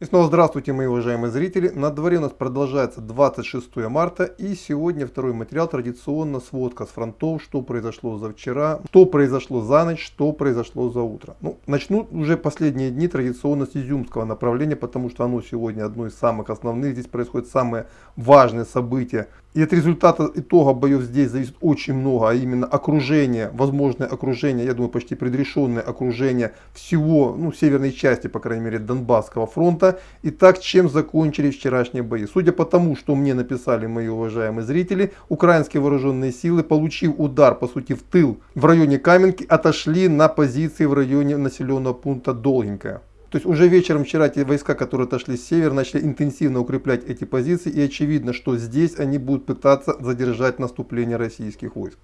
И снова здравствуйте, мои уважаемые зрители. На дворе у нас продолжается 26 марта и сегодня второй материал, традиционно сводка с фронтов, что произошло за вчера, что произошло за ночь, что произошло за утро. Ну, начну уже последние дни традиционно с изюмского направления, потому что оно сегодня одно из самых основных. Здесь происходит самое важное событие и от результата итога боев здесь зависит очень много, а именно окружение, возможное окружение, я думаю, почти предрешенное окружение всего, ну, северной части, по крайней мере, Донбасского фронта. Итак, чем закончились вчерашние бои? Судя по тому, что мне написали мои уважаемые зрители, украинские вооруженные силы, получив удар, по сути, в тыл в районе Каменки, отошли на позиции в районе населенного пункта Долгенькая. То есть уже вечером вчера те войска, которые отошли с севера, начали интенсивно укреплять эти позиции. И очевидно, что здесь они будут пытаться задержать наступление российских войск.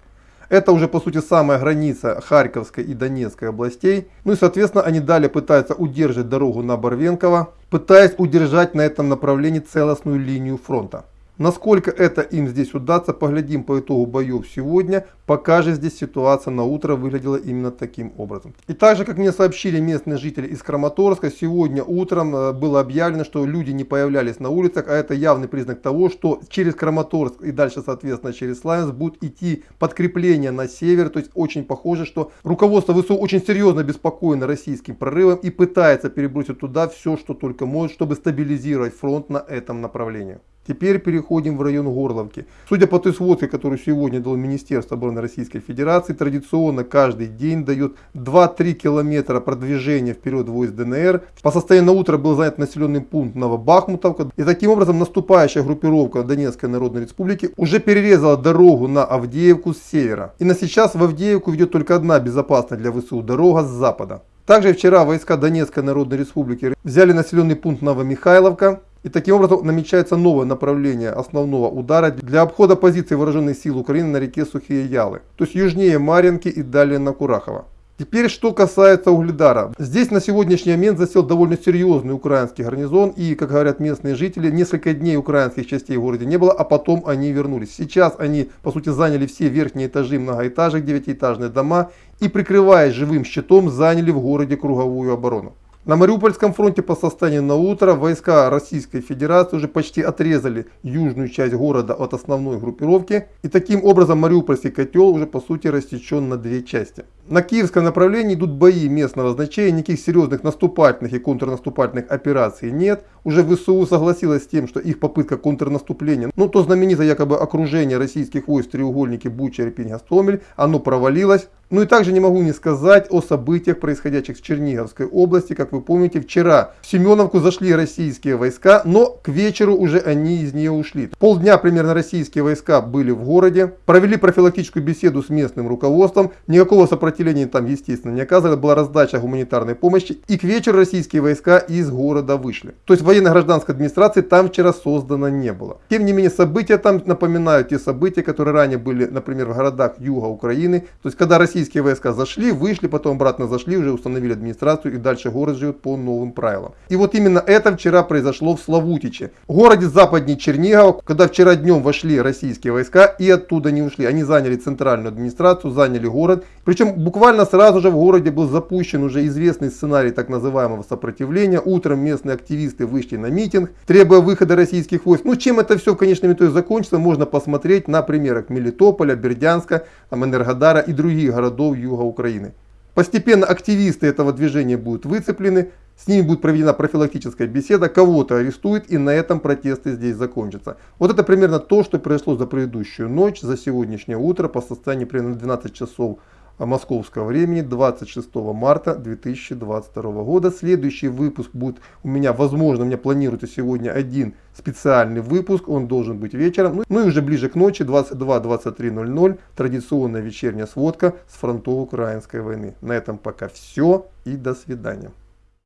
Это уже по сути самая граница Харьковской и Донецкой областей. Ну и соответственно они далее пытаются удержать дорогу на Барвенково, пытаясь удержать на этом направлении целостную линию фронта. Насколько это им здесь удастся, поглядим по итогу боев сегодня. Пока же здесь ситуация на утро выглядела именно таким образом. И также, как мне сообщили местные жители из Краматорска, сегодня утром э, было объявлено, что люди не появлялись на улицах, а это явный признак того, что через Краматорск и дальше, соответственно, через Славянск будут идти подкрепления на север. То есть очень похоже, что руководство ВСУ очень серьезно беспокоено российским прорывом и пытается перебросить туда все, что только может, чтобы стабилизировать фронт на этом направлении. Теперь переходим в район Горловки. Судя по той сводке, которую сегодня дало Министерство обороны Российской Федерации, традиционно каждый день дает 2-3 километра продвижения вперед войск ДНР. По состоянию на утро был занят населенный пункт Новобахмутовка. И таким образом наступающая группировка Донецкой Народной Республики уже перерезала дорогу на Авдеевку с севера. И на сейчас в Авдеевку ведет только одна безопасная для ВСУ дорога с запада. Также вчера войска Донецкой Народной Республики взяли населенный пункт Новомихайловка. И таким образом намечается новое направление основного удара для обхода позиций вооруженных сил Украины на реке Сухие Ялы, то есть южнее Маринки и далее на Курахово. Теперь, что касается Угледара. Здесь на сегодняшний момент засел довольно серьезный украинский гарнизон. И, как говорят местные жители, несколько дней украинских частей в городе не было, а потом они вернулись. Сейчас они, по сути, заняли все верхние этажи многоэтажек, девятиэтажные дома. И, прикрываясь живым щитом, заняли в городе круговую оборону. На Мариупольском фронте по состоянию на утро войска Российской Федерации уже почти отрезали южную часть города от основной группировки. И таким образом Мариупольский котел уже по сути рассечен на две части. На киевском направлении идут бои местного значения, никаких серьезных наступательных и контрнаступательных операций нет. Уже ВСУ согласилась с тем, что их попытка контрнаступления, ну то знаменитое якобы окружение российских войск в треугольнике Буча, Репин, Гастомель, оно провалилось. Ну и также не могу не сказать о событиях, происходящих в Черниговской области. Как вы помните, вчера в Семеновку зашли российские войска, но к вечеру уже они из нее ушли. Полдня примерно российские войска были в городе, провели профилактическую беседу с местным руководством, никакого сопротивления там, естественно, не оказывали, была раздача гуманитарной помощи, и к вечеру российские войска из города вышли. То есть военно-гражданской администрации там вчера создано не было. Тем не менее, события там напоминают те события, которые ранее были, например, в городах юга Украины. То есть, когда российские войска зашли, вышли, потом обратно зашли, уже установили администрацию и дальше город живет по новым правилам. И вот именно это вчера произошло в Славутиче, городе западней Чернигова, когда вчера днем вошли российские войска и оттуда не ушли. Они заняли центральную администрацию, заняли город. Причем буквально сразу же в городе был запущен уже известный сценарий так называемого сопротивления. Утром местные активисты вышли на митинг, требуя выхода российских войск. Ну чем это все в конечном итоге закончится, можно посмотреть на примерах Мелитополя, Бердянска, там, Энергодара и других городов юга Украины. Постепенно активисты этого движения будут выцеплены, с ними будет проведена профилактическая беседа, кого-то арестуют и на этом протесты здесь закончатся. Вот это примерно то, что произошло за предыдущую ночь, за сегодняшнее утро по состоянию примерно 12 часов московского времени 26 марта 2022 года. Следующий выпуск будет у меня, возможно, у меня планируется сегодня один специальный выпуск, он должен быть вечером. Ну, ну и уже ближе к ночи 22-23.00 традиционная вечерняя сводка с фронтов украинской войны. На этом пока все и до свидания.